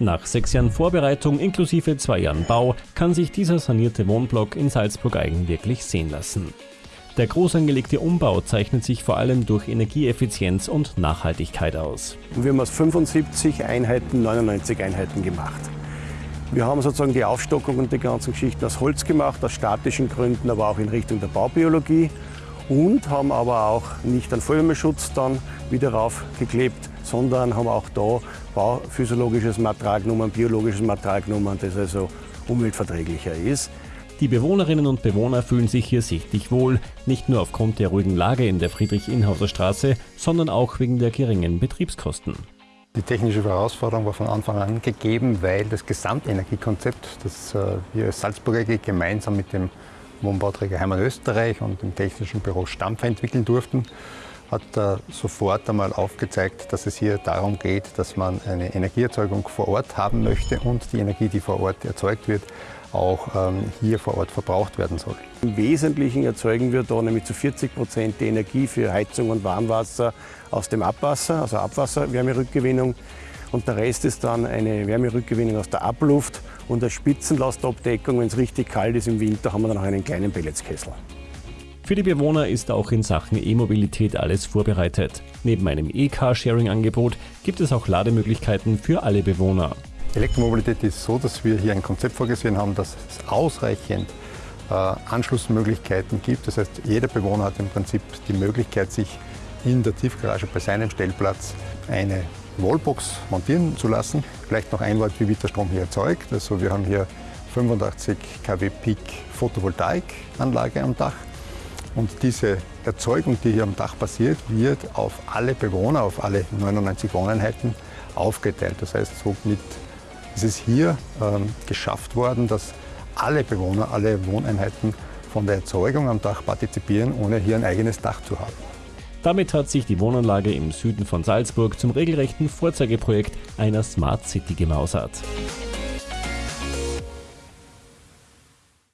Nach sechs Jahren Vorbereitung inklusive zwei Jahren Bau kann sich dieser sanierte Wohnblock in Salzburg-Eigen wirklich sehen lassen. Der groß angelegte Umbau zeichnet sich vor allem durch Energieeffizienz und Nachhaltigkeit aus. Wir haben aus 75 Einheiten 99 Einheiten gemacht. Wir haben sozusagen die Aufstockung und die ganzen Geschichten aus Holz gemacht, aus statischen Gründen, aber auch in Richtung der Baubiologie und haben aber auch nicht einen Feuerwehrschutz dann wieder raufgeklebt, sondern haben auch da bauphysiologisches Material genommen, biologisches Material genommen, das also umweltverträglicher ist. Die Bewohnerinnen und Bewohner fühlen sich hier sichtlich wohl, nicht nur aufgrund der ruhigen Lage in der Friedrich-Inhauser Straße, sondern auch wegen der geringen Betriebskosten. Die technische Herausforderung war von Anfang an gegeben, weil das Gesamtenergiekonzept, das äh, wir als Salzburger AG gemeinsam mit dem Wohnbauträger Heimann Österreich und dem Technischen Büro Stampfer entwickeln durften, hat sofort einmal aufgezeigt, dass es hier darum geht, dass man eine Energieerzeugung vor Ort haben möchte und die Energie, die vor Ort erzeugt wird, auch ähm, hier vor Ort verbraucht werden soll. Im Wesentlichen erzeugen wir da nämlich zu 40 Prozent die Energie für Heizung und Warmwasser aus dem Abwasser, also Abwasserwärmerückgewinnung. Und der Rest ist dann eine Wärmerückgewinnung aus der Abluft und eine Spitzenlastabdeckung. Wenn es richtig kalt ist im Winter, haben wir dann auch einen kleinen Pelletskessel. Für die Bewohner ist auch in Sachen E-Mobilität alles vorbereitet. Neben einem E-Car-Sharing-Angebot gibt es auch Lademöglichkeiten für alle Bewohner. Elektromobilität ist so, dass wir hier ein Konzept vorgesehen haben, dass es ausreichend äh, Anschlussmöglichkeiten gibt. Das heißt, jeder Bewohner hat im Prinzip die Möglichkeit, sich in der Tiefgarage bei seinem Stellplatz eine Wallbox montieren zu lassen. Vielleicht noch ein Wort, wie wird der Strom hier erzeugt. Also wir haben hier 85 kW Peak Photovoltaikanlage am Dach. Und diese Erzeugung, die hier am Dach passiert, wird auf alle Bewohner, auf alle 99 Wohneinheiten aufgeteilt. Das heißt, somit ist es hier ähm, geschafft worden, dass alle Bewohner, alle Wohneinheiten von der Erzeugung am Dach partizipieren, ohne hier ein eigenes Dach zu haben. Damit hat sich die Wohnanlage im Süden von Salzburg zum regelrechten Vorzeigeprojekt einer Smart City gemausert.